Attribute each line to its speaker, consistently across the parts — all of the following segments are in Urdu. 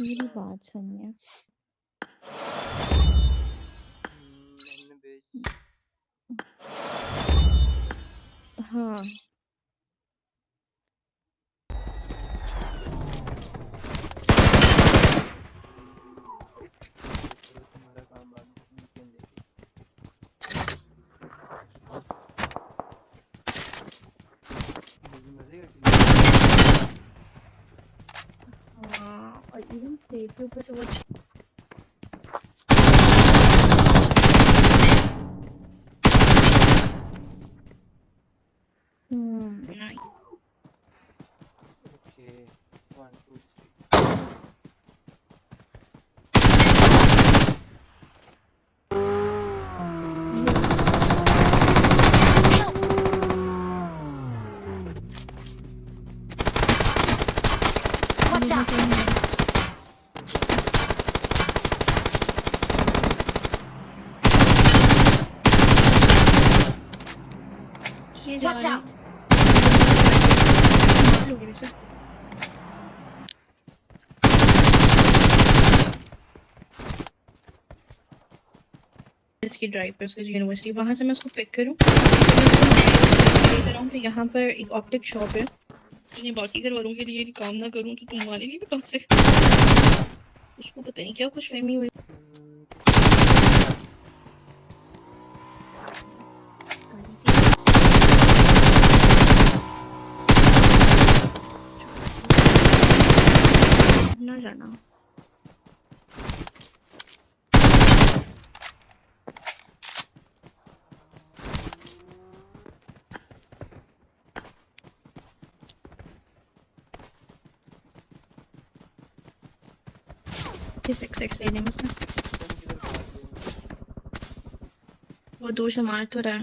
Speaker 1: میری بات سنیے ہاں even see if you push
Speaker 2: it. Hmm. Okay. One,
Speaker 3: two, three.
Speaker 1: یہ جا
Speaker 3: Watch out!
Speaker 1: اس کی ڈرائیو پہ اس کی یونیورسٹی وہاں سے میں اس کو پک کروں پھر یہاں پر ایک آپٹک شاپ ہے میں باقی گھر والوں کے لیے کام نہ کروں تو تمہارے لیے بھی کام سے اس کو پتہ نہیں کیا خوش فہمی ہوئی سکس سکس
Speaker 2: ہو؟
Speaker 1: وہ دور سے مار تو رہا۔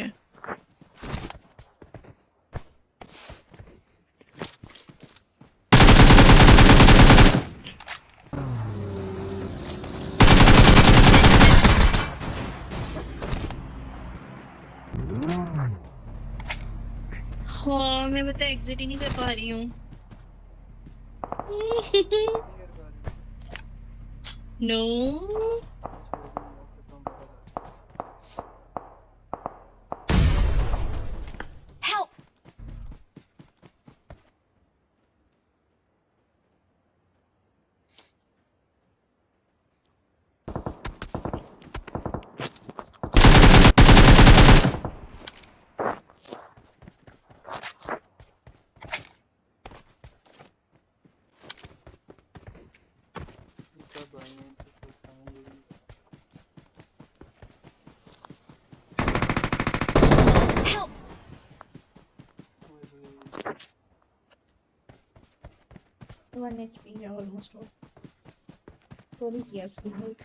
Speaker 1: ہے۔ ہاں میں بتا ایگزٹ ہی نہیں کر پا رہی ہوں۔ نو اس کی ہیلتھ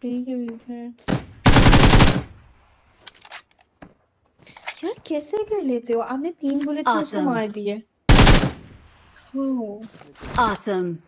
Speaker 1: ٹھیک ہے ٹھیک ہے یار کیسے کر لیتے ہو آپ نے تین کو
Speaker 3: Awesome.
Speaker 1: مار دیے
Speaker 3: Awesome.